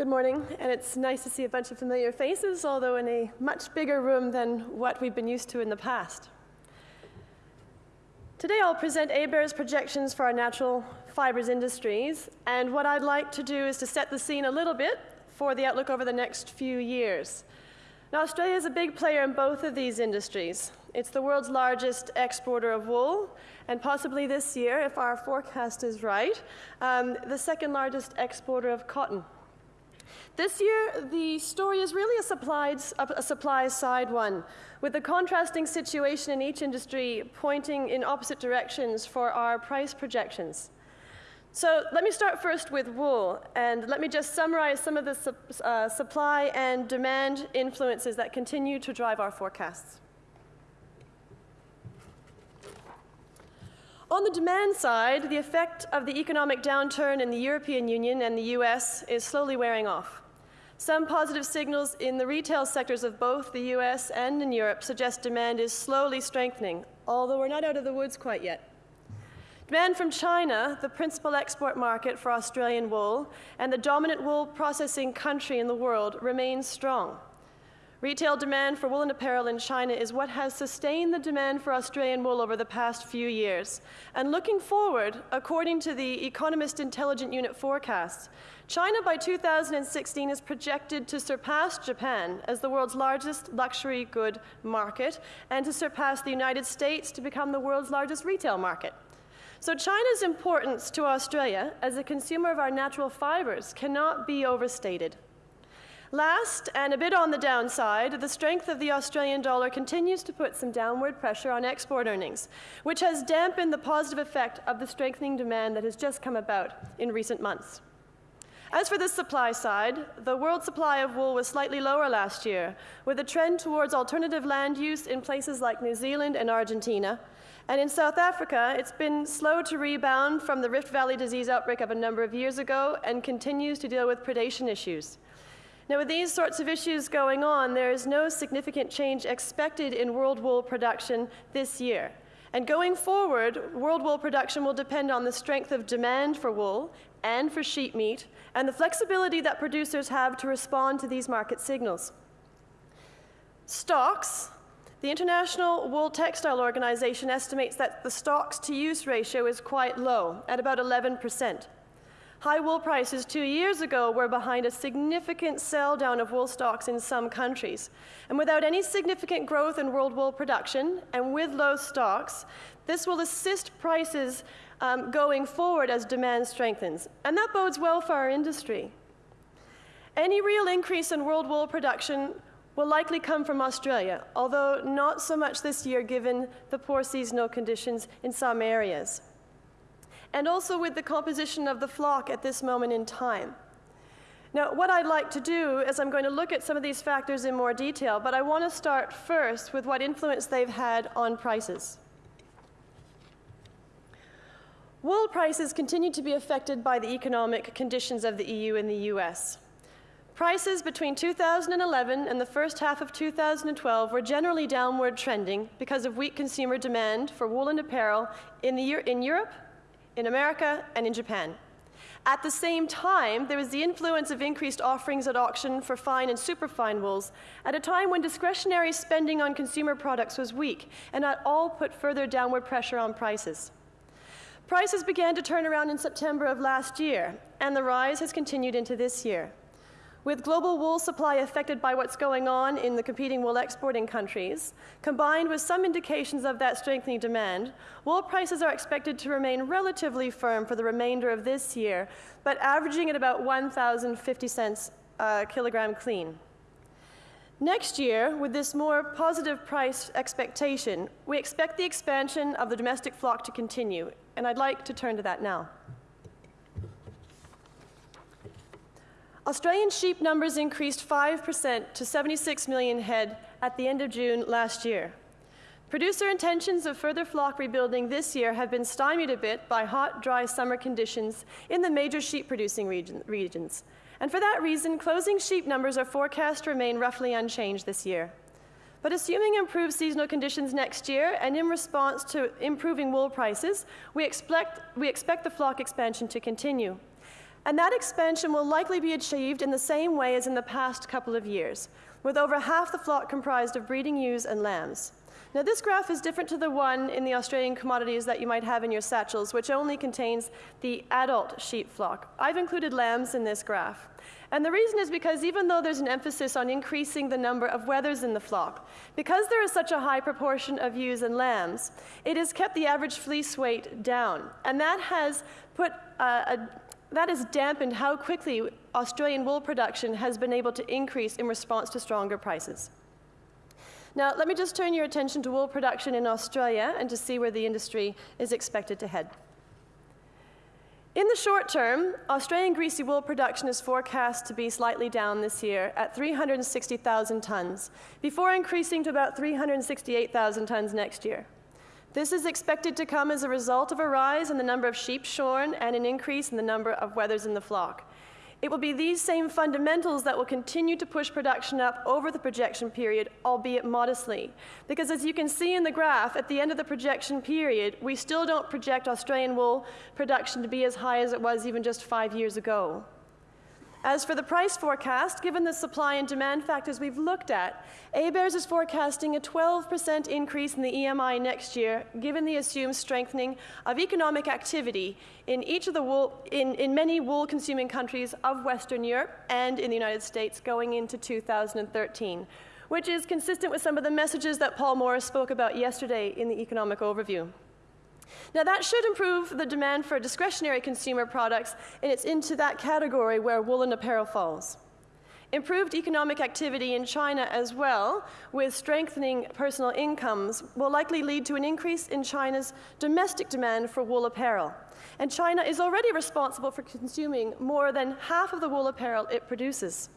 Good morning, and it's nice to see a bunch of familiar faces, although in a much bigger room than what we've been used to in the past. Today I'll present ABARES projections for our natural fibers industries, and what I'd like to do is to set the scene a little bit for the outlook over the next few years. Now, Australia is a big player in both of these industries. It's the world's largest exporter of wool, and possibly this year, if our forecast is right, um, the second largest exporter of cotton. This year, the story is really a a supply side one, with the contrasting situation in each industry pointing in opposite directions for our price projections. So let me start first with wool, and let me just summarize some of the uh, supply and demand influences that continue to drive our forecasts. On the demand side, the effect of the economic downturn in the European Union and the US is slowly wearing off. Some positive signals in the retail sectors of both the US and in Europe suggest demand is slowly strengthening, although we're not out of the woods quite yet. Demand from China, the principal export market for Australian wool and the dominant wool processing country in the world, remains strong. Retail demand for woolen apparel in China is what has sustained the demand for Australian wool over the past few years. And looking forward, according to the Economist Intelligence Unit forecasts, China by 2016 is projected to surpass Japan as the world's largest luxury good market and to surpass the United States to become the world's largest retail market. So China's importance to Australia as a consumer of our natural fibers cannot be overstated. Last, and a bit on the downside, the strength of the Australian dollar continues to put some downward pressure on export earnings, which has dampened the positive effect of the strengthening demand that has just come about in recent months. As for the supply side, the world supply of wool was slightly lower last year, with a trend towards alternative land use in places like New Zealand and Argentina. And in South Africa, it's been slow to rebound from the Rift Valley disease outbreak of a number of years ago and continues to deal with predation issues. Now, with these sorts of issues going on, there is no significant change expected in world wool production this year. And going forward, world wool production will depend on the strength of demand for wool and for sheep meat, and the flexibility that producers have to respond to these market signals. Stocks, the International Wool Textile Organization estimates that the stocks to use ratio is quite low, at about 11 percent. High wool prices two years ago were behind a significant sell down of wool stocks in some countries. And without any significant growth in world wool production and with low stocks, this will assist prices um, going forward as demand strengthens. And that bodes well for our industry. Any real increase in world wool production will likely come from Australia, although not so much this year given the poor seasonal conditions in some areas and also with the composition of the flock at this moment in time. Now, what I'd like to do is I'm going to look at some of these factors in more detail, but I want to start first with what influence they've had on prices. Wool prices continue to be affected by the economic conditions of the EU and the US. Prices between 2011 and the first half of 2012 were generally downward trending because of weak consumer demand for woolen apparel in, the, year in Europe in America, and in Japan. At the same time, there was the influence of increased offerings at auction for fine and superfine wools at a time when discretionary spending on consumer products was weak, and that all put further downward pressure on prices. Prices began to turn around in September of last year, and the rise has continued into this year. With global wool supply affected by what's going on in the competing wool exporting countries, combined with some indications of that strengthening demand, wool prices are expected to remain relatively firm for the remainder of this year, but averaging at about 1,050 cents a kilogram clean. Next year, with this more positive price expectation, we expect the expansion of the domestic flock to continue, and I'd like to turn to that now. Australian sheep numbers increased 5% to 76 million head at the end of June last year. Producer intentions of further flock rebuilding this year have been stymied a bit by hot, dry summer conditions in the major sheep producing region, regions. And for that reason, closing sheep numbers are forecast to remain roughly unchanged this year. But assuming improved seasonal conditions next year and in response to improving wool prices, we expect, we expect the flock expansion to continue. And that expansion will likely be achieved in the same way as in the past couple of years, with over half the flock comprised of breeding ewes and lambs. Now, this graph is different to the one in the Australian commodities that you might have in your satchels, which only contains the adult sheep flock. I've included lambs in this graph. And the reason is because even though there's an emphasis on increasing the number of wethers in the flock, because there is such a high proportion of ewes and lambs, it has kept the average fleece weight down. And that has put uh, a, that has dampened how quickly Australian wool production has been able to increase in response to stronger prices. Now, let me just turn your attention to wool production in Australia and to see where the industry is expected to head. In the short term, Australian greasy wool production is forecast to be slightly down this year at 360,000 tonnes, before increasing to about 368,000 tonnes next year. This is expected to come as a result of a rise in the number of sheep shorn and an increase in the number of wethers in the flock. It will be these same fundamentals that will continue to push production up over the projection period, albeit modestly. Because as you can see in the graph, at the end of the projection period, we still don't project Australian wool production to be as high as it was even just five years ago. As for the price forecast, given the supply and demand factors we've looked at, ABARES is forecasting a 12% increase in the EMI next year, given the assumed strengthening of economic activity in each of the wool, in, in many wool-consuming countries of Western Europe and in the United States going into 2013, which is consistent with some of the messages that Paul Morris spoke about yesterday in the economic overview. Now, that should improve the demand for discretionary consumer products, and it's into that category where woolen apparel falls. Improved economic activity in China as well, with strengthening personal incomes, will likely lead to an increase in China's domestic demand for wool apparel. And China is already responsible for consuming more than half of the wool apparel it produces.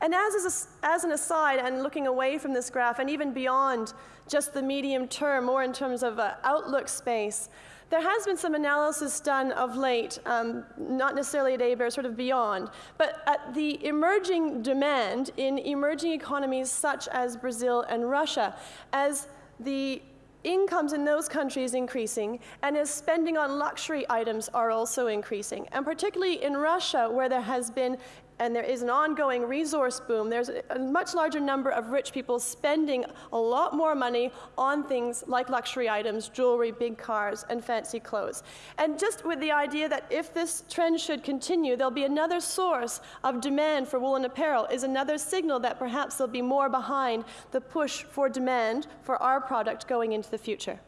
And as, as an aside, and looking away from this graph, and even beyond just the medium term, more in terms of uh, outlook space, there has been some analysis done of late, um, not necessarily at ABARE, sort of beyond, but at the emerging demand in emerging economies such as Brazil and Russia, as the incomes in those countries increasing and as spending on luxury items are also increasing. And particularly in Russia, where there has been and there is an ongoing resource boom, there's a much larger number of rich people spending a lot more money on things like luxury items, jewelry, big cars, and fancy clothes. And just with the idea that if this trend should continue, there'll be another source of demand for woolen apparel is another signal that perhaps there'll be more behind the push for demand for our product going into the future.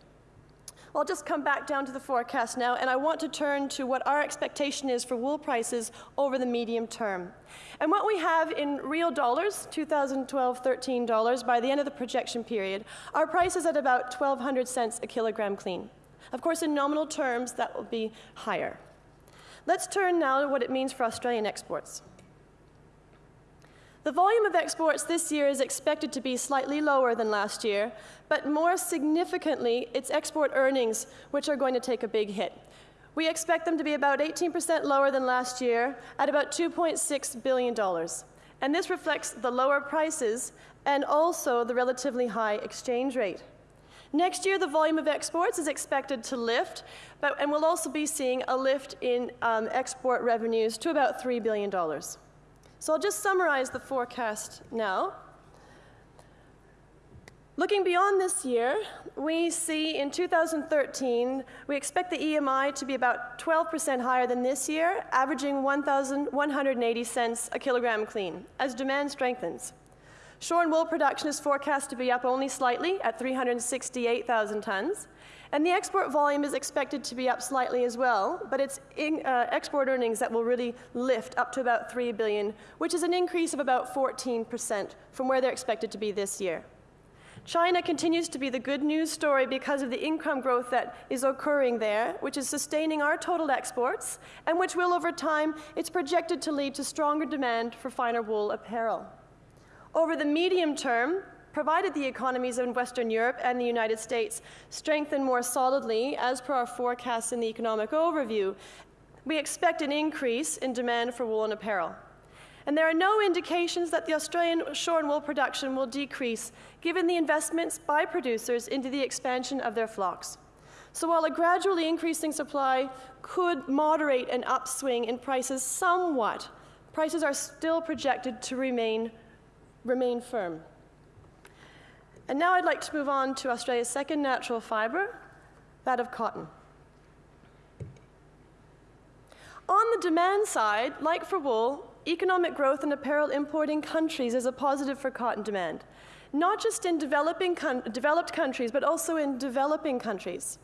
I'll just come back down to the forecast now, and I want to turn to what our expectation is for wool prices over the medium term. And what we have in real dollars, 2012 13 dollars, by the end of the projection period, our price is at about 1,200 cents a kilogram clean. Of course, in nominal terms, that will be higher. Let's turn now to what it means for Australian exports. The volume of exports this year is expected to be slightly lower than last year, but more significantly, it's export earnings which are going to take a big hit. We expect them to be about 18% lower than last year at about $2.6 billion. And this reflects the lower prices and also the relatively high exchange rate. Next year, the volume of exports is expected to lift, but, and we'll also be seeing a lift in um, export revenues to about $3 billion. So I'll just summarize the forecast now. Looking beyond this year, we see in 2013, we expect the EMI to be about 12% higher than this year, averaging 1,180 cents a kilogram clean, as demand strengthens. Shorn wool production is forecast to be up only slightly at 368,000 tons, and the export volume is expected to be up slightly as well, but it's in, uh, export earnings that will really lift up to about 3 billion, which is an increase of about 14% from where they're expected to be this year. China continues to be the good news story because of the income growth that is occurring there, which is sustaining our total exports, and which will, over time, it's projected to lead to stronger demand for finer wool apparel. Over the medium term, provided the economies in Western Europe and the United States strengthen more solidly, as per our forecasts in the economic overview, we expect an increase in demand for woolen apparel. And there are no indications that the Australian shorn wool production will decrease, given the investments by producers into the expansion of their flocks. So while a gradually increasing supply could moderate an upswing in prices somewhat, prices are still projected to remain, remain firm. And now I'd like to move on to Australia's second natural fiber, that of cotton. On the demand side, like for wool, economic growth in apparel importing countries is a positive for cotton demand, not just in developing developed countries, but also in developing countries.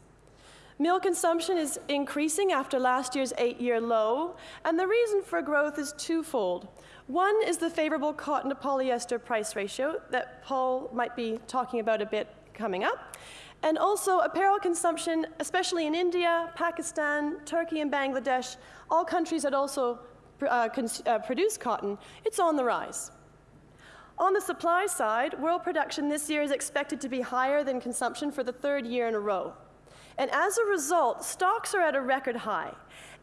Mill consumption is increasing after last year's eight year low, and the reason for growth is twofold. One is the favorable cotton to polyester price ratio that Paul might be talking about a bit coming up. And also apparel consumption, especially in India, Pakistan, Turkey, and Bangladesh, all countries that also uh, uh, produce cotton, it's on the rise. On the supply side, world production this year is expected to be higher than consumption for the third year in a row. And as a result, stocks are at a record high.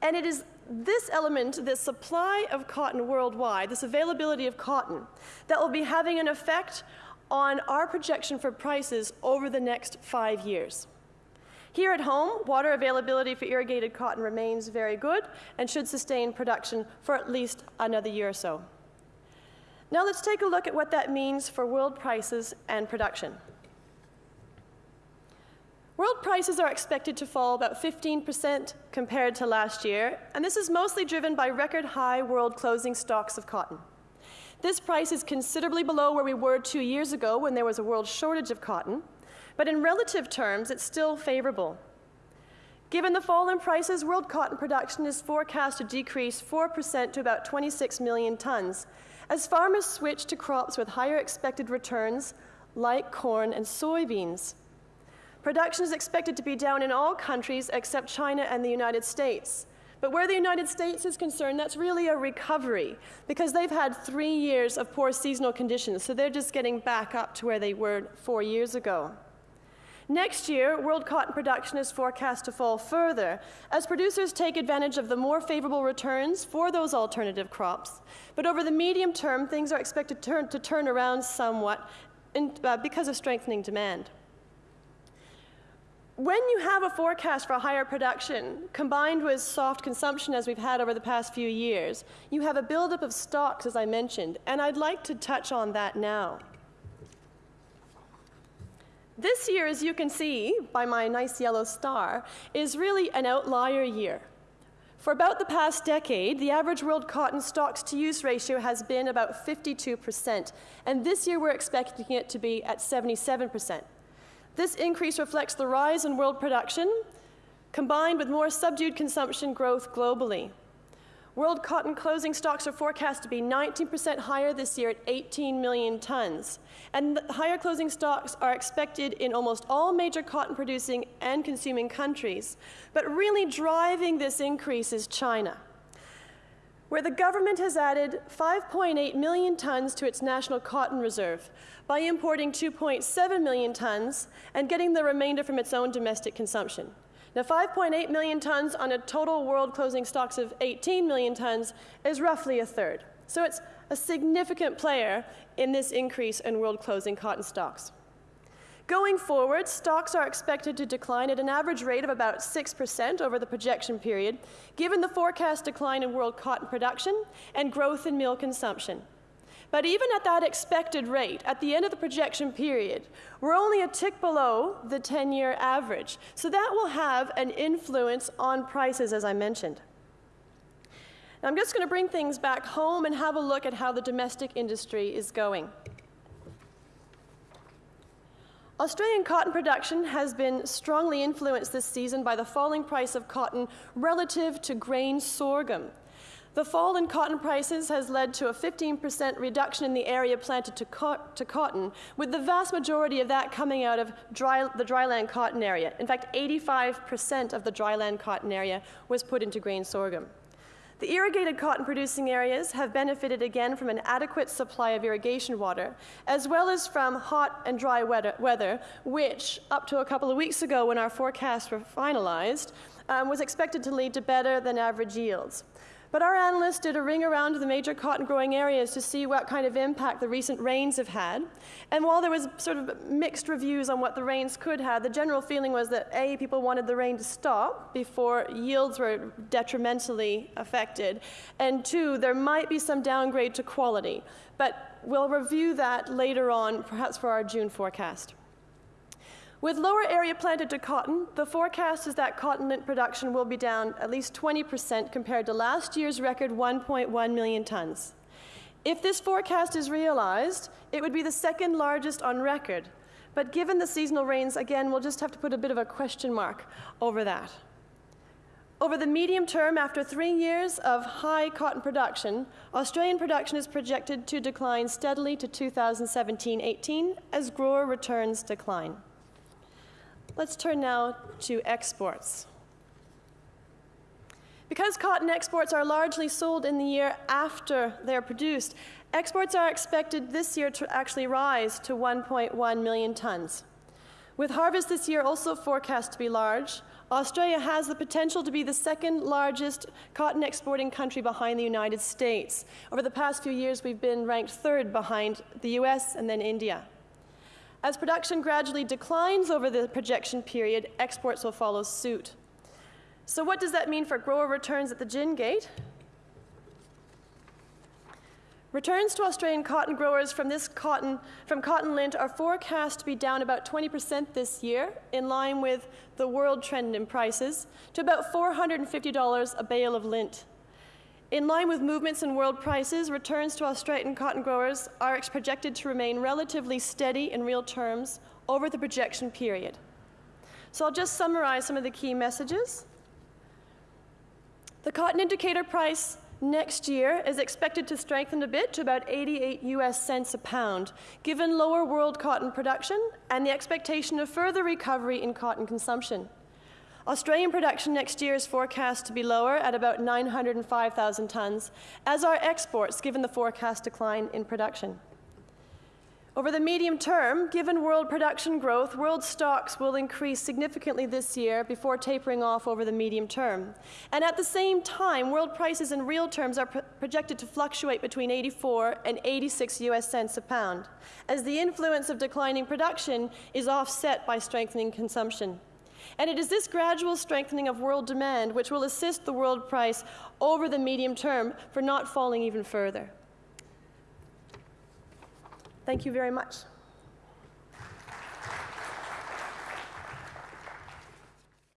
And it is this element, this supply of cotton worldwide, this availability of cotton, that will be having an effect on our projection for prices over the next five years. Here at home, water availability for irrigated cotton remains very good and should sustain production for at least another year or so. Now let's take a look at what that means for world prices and production. World prices are expected to fall about 15% compared to last year, and this is mostly driven by record high world closing stocks of cotton. This price is considerably below where we were two years ago when there was a world shortage of cotton, but in relative terms, it's still favorable. Given the fall in prices, world cotton production is forecast to decrease 4% to about 26 million tons as farmers switch to crops with higher expected returns like corn and soybeans. Production is expected to be down in all countries except China and the United States. But where the United States is concerned, that's really a recovery because they've had three years of poor seasonal conditions, so they're just getting back up to where they were four years ago. Next year, world cotton production is forecast to fall further as producers take advantage of the more favorable returns for those alternative crops. But over the medium term, things are expected to turn, to turn around somewhat in, uh, because of strengthening demand. When you have a forecast for higher production combined with soft consumption as we've had over the past few years, you have a buildup of stocks, as I mentioned, and I'd like to touch on that now. This year, as you can see by my nice yellow star, is really an outlier year. For about the past decade, the average world cotton stocks to use ratio has been about 52%, and this year we're expecting it to be at 77%. This increase reflects the rise in world production, combined with more subdued consumption growth globally. World cotton closing stocks are forecast to be 19% higher this year at 18 million tons. And higher closing stocks are expected in almost all major cotton producing and consuming countries. But really driving this increase is China, where the government has added 5.8 million tons to its national cotton reserve, by importing 2.7 million tons and getting the remainder from its own domestic consumption. Now, 5.8 million tons on a total world closing stocks of 18 million tons is roughly a third. So it's a significant player in this increase in world closing cotton stocks. Going forward, stocks are expected to decline at an average rate of about 6% over the projection period, given the forecast decline in world cotton production and growth in mill consumption. But even at that expected rate, at the end of the projection period, we're only a tick below the 10 year average. So that will have an influence on prices, as I mentioned. Now, I'm just going to bring things back home and have a look at how the domestic industry is going. Australian cotton production has been strongly influenced this season by the falling price of cotton relative to grain sorghum. The fall in cotton prices has led to a 15% reduction in the area planted to, co to, cotton, with the vast majority of that coming out of dry, the dryland cotton area. In fact, 85% of the dryland cotton area was put into grain sorghum. The irrigated cotton producing areas have benefited again from an adequate supply of irrigation water, as well as from hot and dry weather, which, up to a couple of weeks ago when our forecasts were finalized, um, was expected to lead to better than average yields. But our analysts did a ring around the major cotton growing areas to see what kind of impact the recent rains have had. And while there was sort of mixed reviews on what the rains could have, the general feeling was that A, people wanted the rain to stop before yields were detrimentally affected, and two, there might be some downgrade to quality. But we'll review that later on, perhaps for our June forecast. With lower area planted to cotton, the forecast is that cotton lint production will be down at least 20% compared to last year's record 1.1 million tons. If this forecast is realized, it would be the second largest on record. But given the seasonal rains, again, we'll just have to put a bit of a question mark over that. Over the medium term, after three years of high cotton production, Australian production is projected to decline steadily to 2017 18 as grower returns decline. Let's turn now to exports. Because cotton exports are largely sold in the year after they're produced, exports are expected this year to actually rise to 1.1 million tons. With harvest this year also forecast to be large, Australia has the potential to be the second largest cotton exporting country behind the United States. Over the past few years, we've been ranked third behind the US and then India. As production gradually declines over the projection period, exports will follow suit. So what does that mean for grower returns at the gin gate? Returns to Australian cotton growers from this cotton from cotton lint are forecast to be down about 20% this year, in line with the world trend in prices, to about $450 a bale of lint. In line with movements in world prices, returns to Australian cotton growers are projected to remain relatively steady in real terms over the projection period. So I'll just summarize some of the key messages. The cotton indicator price next year is expected to strengthen a bit to about 88 US cents a pound, given lower world cotton production and the expectation of further recovery in cotton consumption. Australian production next year is forecast to be lower at about 905,000 tonnes, as are exports given the forecast decline in production. Over the medium term, given world production growth, world stocks will increase significantly this year before tapering off over the medium term. And at the same time, world prices in real terms are projected to fluctuate between 84 and 86 US cents a pound, as the influence of declining production is offset by strengthening consumption. And it is this gradual strengthening of world demand which will assist the world price over the medium term for not falling even further. Thank you very much.